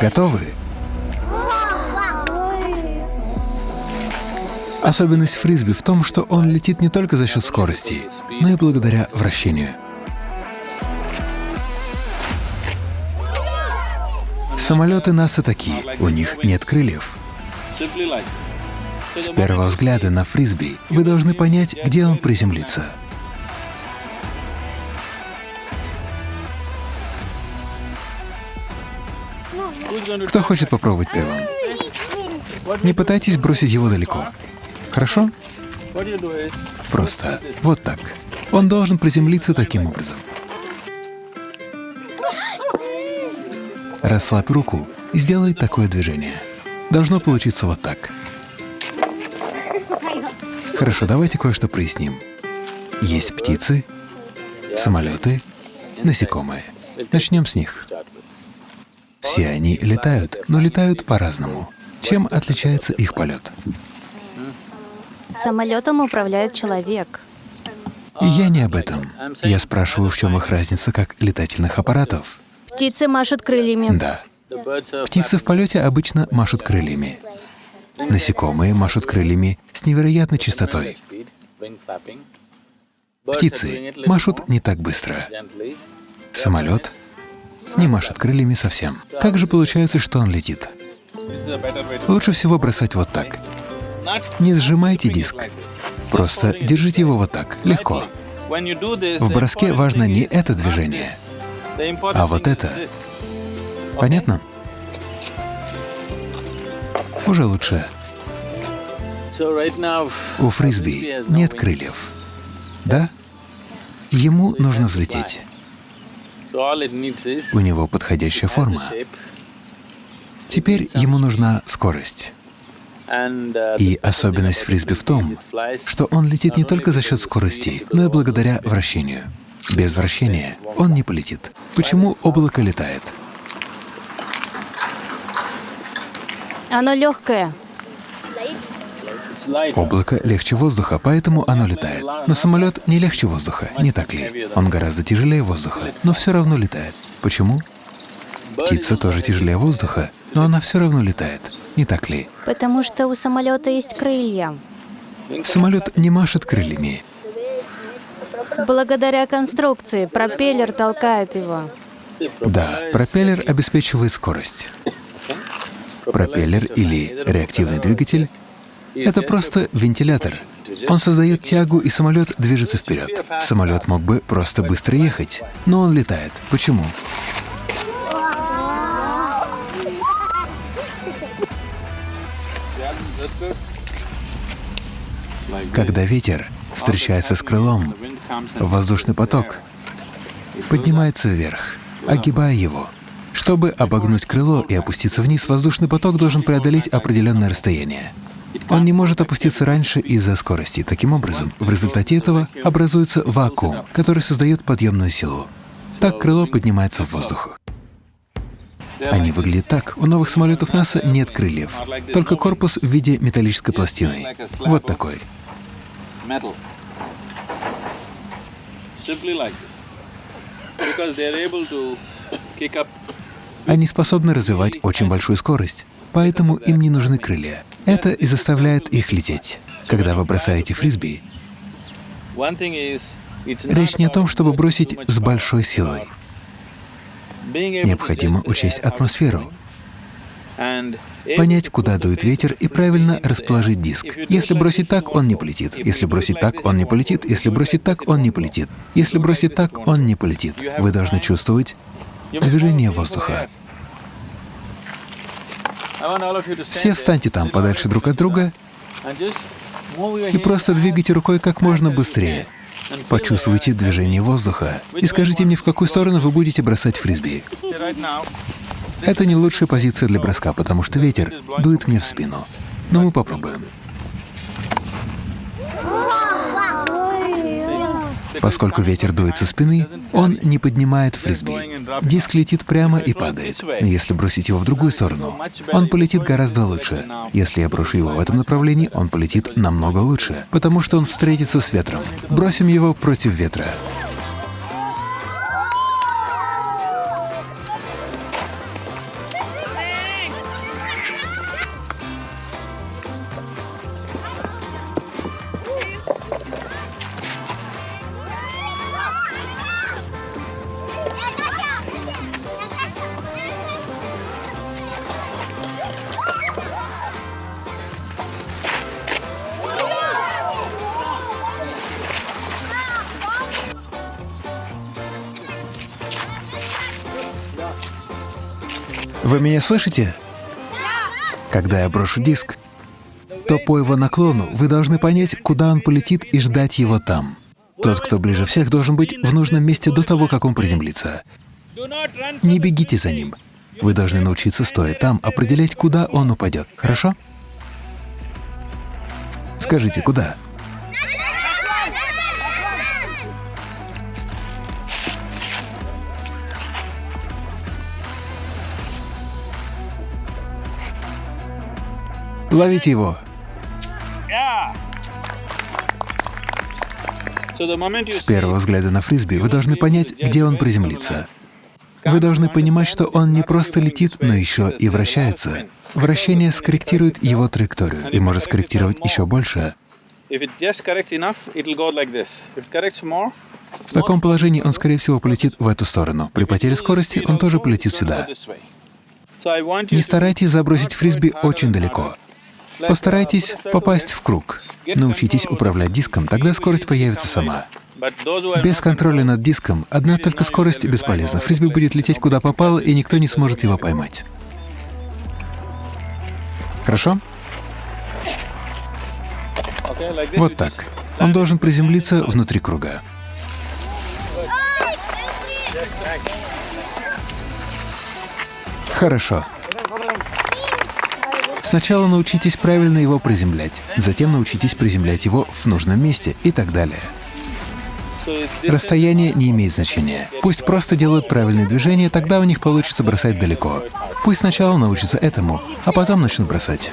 Готовы? Особенность фрисби в том, что он летит не только за счет скорости, но и благодаря вращению. Самолеты НАСА такие, у них нет крыльев. С первого взгляда на фрисби вы должны понять, где он приземлится. Кто хочет попробовать первым? Не пытайтесь бросить его далеко. Хорошо? Просто вот так. Он должен приземлиться таким образом. Расслабь руку и сделай такое движение. Должно получиться вот так. Хорошо, давайте кое-что проясним. Есть птицы, самолеты, насекомые. Начнем с них. Все они летают, но летают по-разному. Чем отличается их полет? Самолетом управляет человек. Я не об этом. Я спрашиваю, в чем их разница как летательных аппаратов. Птицы машут крыльями. Да. Птицы в полете обычно машут крыльями. Насекомые машут крыльями с невероятной частотой. Птицы машут не так быстро. Самолет не машет крыльями совсем. Как же получается, что он летит? Лучше всего бросать вот так. Не сжимайте диск. Просто держите его вот так, легко. В броске важно не это движение, а вот это. Понятно? Уже лучше. У фрисби нет крыльев. Да? Ему нужно взлететь. У него подходящая форма. Теперь ему нужна скорость. И особенность фрисби в том, что он летит не только за счет скорости, но и благодаря вращению. Без вращения он не полетит. Почему облако летает? Оно легкое. Облако легче воздуха, поэтому оно летает. Но самолет не легче воздуха, не так ли? Он гораздо тяжелее воздуха, но все равно летает. Почему? Птица тоже тяжелее воздуха, но она все равно летает, не так ли? Потому что у самолета есть крылья. Самолет не машет крыльями. Благодаря конструкции пропеллер толкает его. Да, пропеллер обеспечивает скорость. Пропеллер или реактивный двигатель — это просто вентилятор. Он создает тягу, и самолет движется вперед. Самолет мог бы просто быстро ехать, но он летает. Почему? Когда ветер встречается с крылом, воздушный поток поднимается вверх, огибая его. Чтобы обогнуть крыло и опуститься вниз, воздушный поток должен преодолеть определенное расстояние. Он не может опуститься раньше из-за скорости. Таким образом, в результате этого образуется вакуум, который создает подъемную силу. Так крыло поднимается в воздух. Они выглядят так. У новых самолетов НАСА нет крыльев, только корпус в виде металлической пластины. Вот такой. Они способны развивать очень большую скорость, поэтому им не нужны крылья. Это и заставляет их лететь. Когда вы бросаете фрисби, речь не о том, чтобы бросить с большой силой. Необходимо учесть атмосферу, понять, куда дует ветер и правильно расположить диск. Если бросить так, он не полетит. Если бросить так, он не полетит. Если бросить так, он не полетит. Если бросить так, он не полетит. Вы должны чувствовать движение воздуха. Все встаньте там подальше друг от друга и просто двигайте рукой как можно быстрее. Почувствуйте движение воздуха и скажите мне, в какую сторону вы будете бросать фрисби. Это не лучшая позиция для броска, потому что ветер дует мне в спину. Но мы попробуем. Поскольку ветер дует со спины, он не поднимает фрисби. Диск летит прямо и падает. Если бросить его в другую сторону, он полетит гораздо лучше. Если я брошу его в этом направлении, он полетит намного лучше, потому что он встретится с ветром. Бросим его против ветра. Вы меня слышите? Когда я брошу диск, то по его наклону вы должны понять, куда он полетит и ждать его там. Тот, кто ближе всех, должен быть в нужном месте до того, как он приземлится. Не бегите за ним. Вы должны научиться, стоя там, определять, куда он упадет. Хорошо? Скажите, куда? Ловите его. С первого взгляда на фрисби вы должны понять, где он приземлится. Вы должны понимать, что он не просто летит, но еще и вращается. Вращение скорректирует его траекторию и может скорректировать еще больше. В таком положении он, скорее всего, полетит в эту сторону. При потере скорости он тоже полетит сюда. Не старайтесь забросить фрисби очень далеко. Постарайтесь попасть в круг. Научитесь управлять диском, тогда скорость появится сама. Без контроля над диском одна только скорость бесполезна. Фрисби будет лететь куда попало, и никто не сможет его поймать. Хорошо? Вот так. Он должен приземлиться внутри круга. Хорошо. Сначала научитесь правильно его приземлять, затем научитесь приземлять его в нужном месте и так далее. Расстояние не имеет значения. Пусть просто делают правильные движения, тогда у них получится бросать далеко. Пусть сначала научатся этому, а потом начнут бросать.